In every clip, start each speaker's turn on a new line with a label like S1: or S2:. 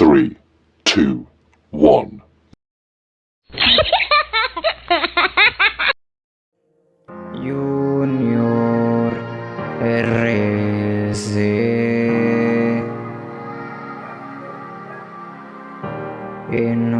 S1: three, two, one.
S2: Junior RC. In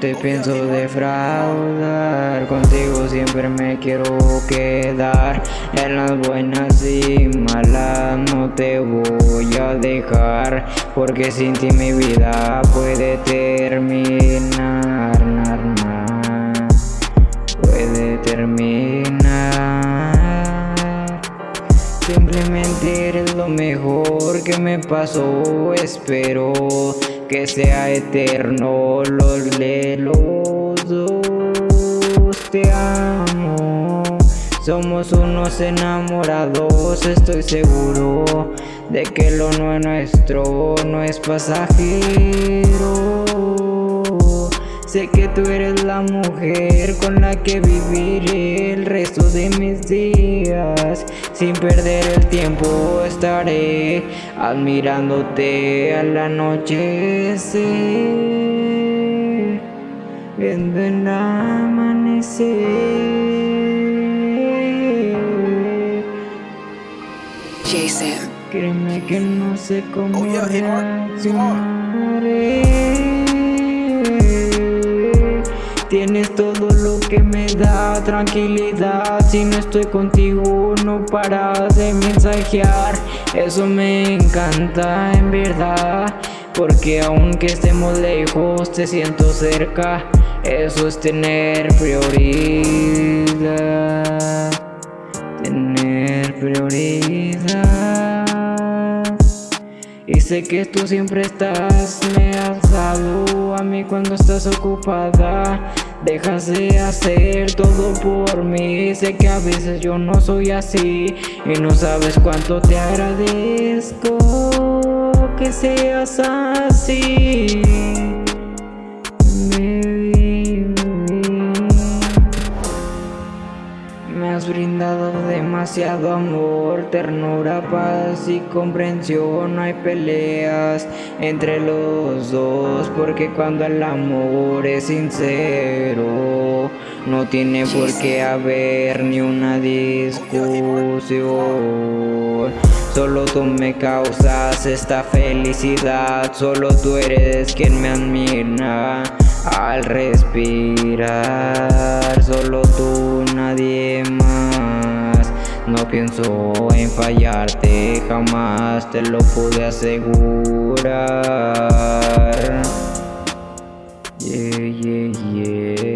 S2: te pienso defraudar. Contigo siempre me quiero quedar. En las buenas y malas no te voy a dejar porque sin ti mi vida puede terminar nar, nar, puede terminar. Simplemente eres lo mejor que me pasó espero que sea eterno los de los dos te amo. Somos unos enamorados estoy seguro de que lo nuestro no es pasajero Sé que tú eres la mujer con la que viviré el resto de mis días. Sin perder el tiempo estaré admirándote al anochecer. Viendo el amanecer.
S3: Jason.
S2: Créeme que no sé cómo
S4: Oh, yeah,
S2: Tienes todo lo que me da tranquilidad. Si no estoy contigo no paras de mensajear. Eso me encanta en verdad. Porque aunque estemos lejos te siento cerca. Eso es tener prioridad. Tener prioridad. Y sé que tú siempre estás, me has dado a mí cuando estás ocupada Dejas de hacer todo por mí. Sé que a veces yo no soy así Y no sabes cuánto te agradezco que seas así has brindado demasiado amor, ternura, paz y comprensión. No hay peleas entre los dos Porque cuando el amor es sincero No tiene por qué haber ni una discusión. Solo tú me causas esta felicidad Solo tú eres quien me admira al respirar. Solo tú, nadie pienso en fallarte Jamás te lo pude asegurar. Yeah, yeah, yeah.